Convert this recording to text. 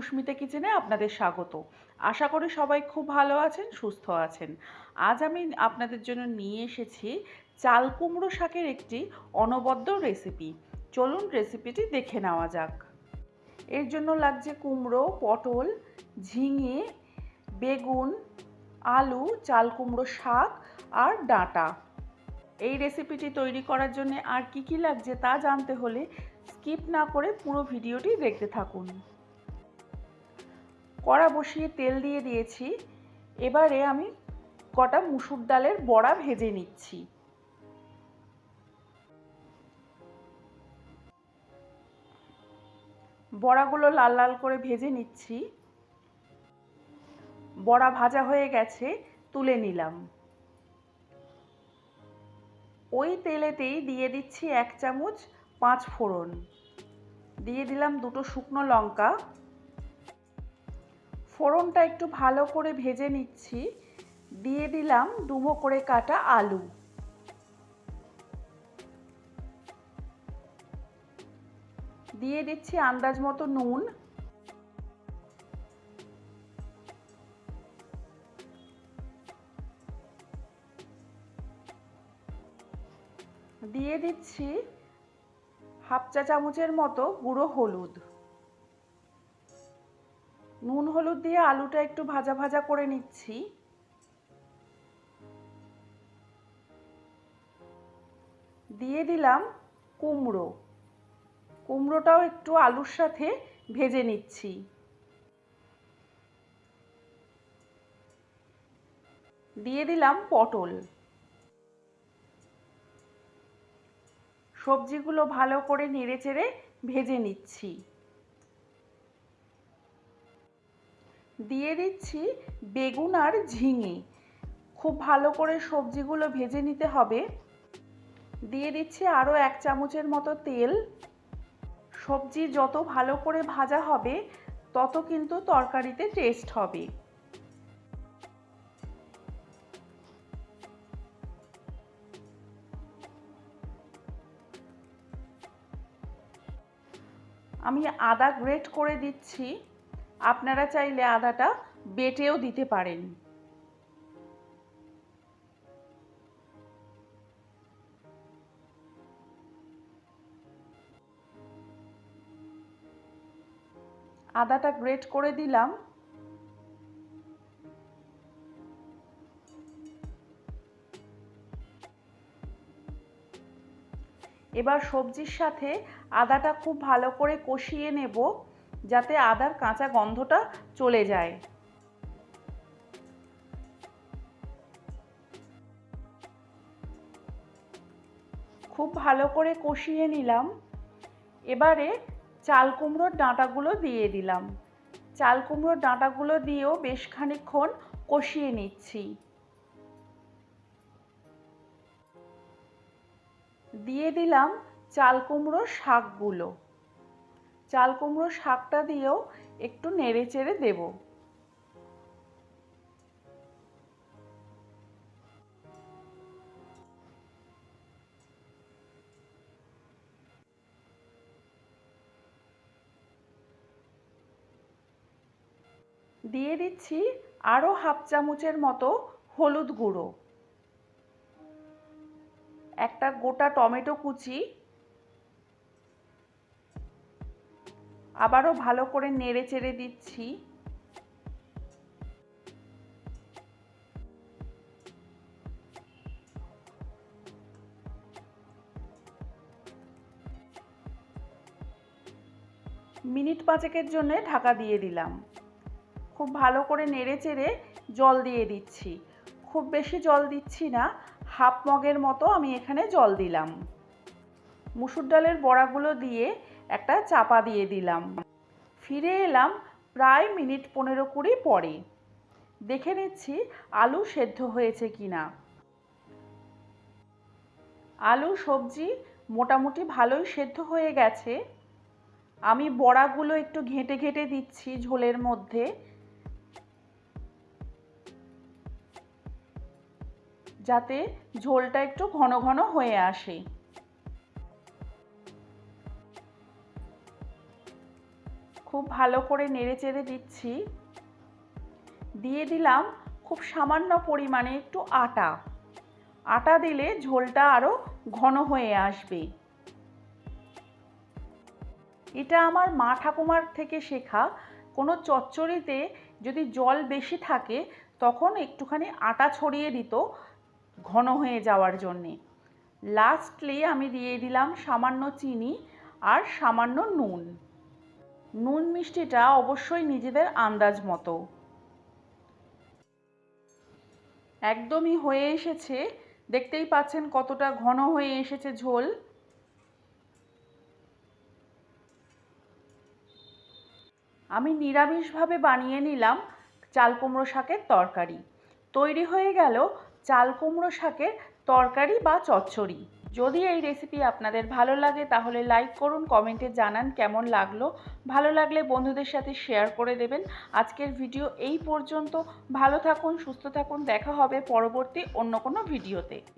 সুস্মিতা কিচেনে আপনাদের স্বাগত। আশা করি সবাই খুব ভালো আছেন, সুস্থ আছেন। আজ আমি আপনাদের জন্য নিয়ে এসেছি চাল কুমড়ো শাকের একটি অনবদ্য রেসিপি। চলুন রেসিপিটি দেখে নেওয়া যাক। এর জন্য লাগছে কুমড়ো, পটল, ঝিঙে, বেগুন, আলু, চাল কুমড়ো শাক আর ডাঁটা। এই রেসিপিটি তৈরি করার জন্য আর কি কি লাগছে তা জানতে হলে স্কিপ না করে পুরো ভিডিওটি দেখতে থাকুন। কড়া বসিয়ে তেল দিয়ে দিয়েছি। এবারে আমি কটা মুসুর ডালের বড়া ভেজে নিচ্ছি। বড়াগুলো লাল লাল করে ভেজে নিচ্ছি। বড়া ভাজা হয়ে গেছে, তুলে নিলাম। ওই তেলেতেই দিয়ে দিচ্ছি এক চামচ পাঁচ ফোড়ন। দিয়ে দিলাম দুটো শুকনো লঙ্কা। ফোড়নটা একটু ভালো করে ভেজে নিচ্ছি। দিয়ে দিলাম ডুমো করে কাটা আলু। দিয়ে দিচ্ছি আন্দাজ মতো নুন। দিয়ে দিচ্ছি হাফ চা চামচের মতো গুঁড়ো হলুদ। নুন হলুদ দিয়ে আলুটা একটু ভাজা ভাজা করে নিচ্ছি। দিয়ে দিলাম কুমড়ো। কুমড়োটাও একটু আলুর সাথে ভেজে নিচ্ছি। দিয়ে দিলাম পটল। সবজিগুলো ভালো করে নেড়ে চেড়ে ভেজে নিচ্ছি। দিয়ে দিচ্ছি বেগুন আর ঝিঙে। খুব ভালো করে সবজিগুলো ভেজে নিতে হবে। দিয়ে দিচ্ছি আরও এক চামচের মতো তেল। সবজি যত ভালো করে ভাজা হবে, তত কিন্তু তরকারিতে টেস্ট হবে। আমি আদা গ্রেট করে দিচ্ছি। আপনারা চাইলে আদাটা বেটেও দিতে পারেন। আদাটা গ্রেট করে দিলাম। এবার সবজির সাথে আদাটা খুব ভালো করে কষিয়ে নেব। যাতে আদার কাঁচা গন্ধটা চলে যায়। খুব ভালো করে কষিয়ে নিলাম। এবারে চাল কুমড়োর ডাঁটাগুলো দিয়ে দিলাম। চাল কুমড়োর ডাঁটাগুলো দিয়েও বেশ খানিক্ষণ কষিয়ে নিচ্ছি। দিয়ে দিলাম চাল কুমড়োর শাকগুলো। চাল কুমড়ো শাকটা দিয়েও একটু নেড়ে চেড়ে দেব। দিয়ে দিচ্ছি আরও হাফ চামচের মতো হলুদ গুঁড়ো। একটা গোটা টমেটো কুচি আবারও ভালো করে নেড়ে চেড়ে দিচ্ছি। মিনিট পাঁচেকের জন্য ঢাকা দিয়ে দিলাম। খুব ভালো করে নেড়ে চেড়ে জল দিয়ে দিচ্ছি। খুব বেশি জল দিচ্ছি না, হাফ মগের মতো আমি এখানে জল দিলাম। মুসুর ডালের বড়াগুলো দিয়ে একটা চাপা দিয়ে দিলাম। ফিরে এলাম প্রায় মিনিট পনেরো কুড়ি পরে। দেখে নিচ্ছি আলু সেদ্ধ হয়েছে কি না আলু, সবজি মোটামুটি ভালোই সেদ্ধ হয়ে গেছে। আমি বড়াগুলো একটু ঘেঁটে ঘেঁটে দিচ্ছি ঝোলের মধ্যে। যাতে ঝোলটা একটু ঘন ঘন হয়ে আসে। খুব ভালো করে নেড়ে চেড়ে দিচ্ছি। দিয়ে দিলাম খুব সামান্য পরিমাণে একটু আটা। আটা দিলে ঝোলটা আরও ঘন হয়ে আসবে। এটা আমার মা ঠাকুমার থেকে শেখা। কোনো চচ্চড়িতে যদি জল বেশি থাকে, তখন একটুখানি আটা ছড়িয়ে দিত ঘন হয়ে যাওয়ার জন্যে। লাস্টলি আমি দিয়ে দিলাম সামান্য চিনি আর সামান্য নুন। নুন মিষ্টিটা অবশ্যই নিজেদের আন্দাজ মতো। একদমই হয়ে এসেছে। দেখতেই পাচ্ছেন কতটা ঘন হয়ে এসেছে ঝোল। আমি নিরামিষভাবে বানিয়ে নিলাম চাল কুমড়ো শাকের তরকারি। তৈরি হয়ে গেল চাল কুমড়ো শাকের তরকারি বা চচ্চড়ি। যদি এই রেসিপি আপনাদের ভালো লাগে, তাহলে লাইক করুন কমেন্টে জানান কেমন লাগল। ভালো লাগলে বন্ধুদের সাথে শেয়ার করে দেবেন। আজকের ভিডিও এই পর্যন্ত। ভালো থাকুন, সুস্থ থাকুন, দেখা হবে পরবর্তী অন্য কোনো ভিডিওতে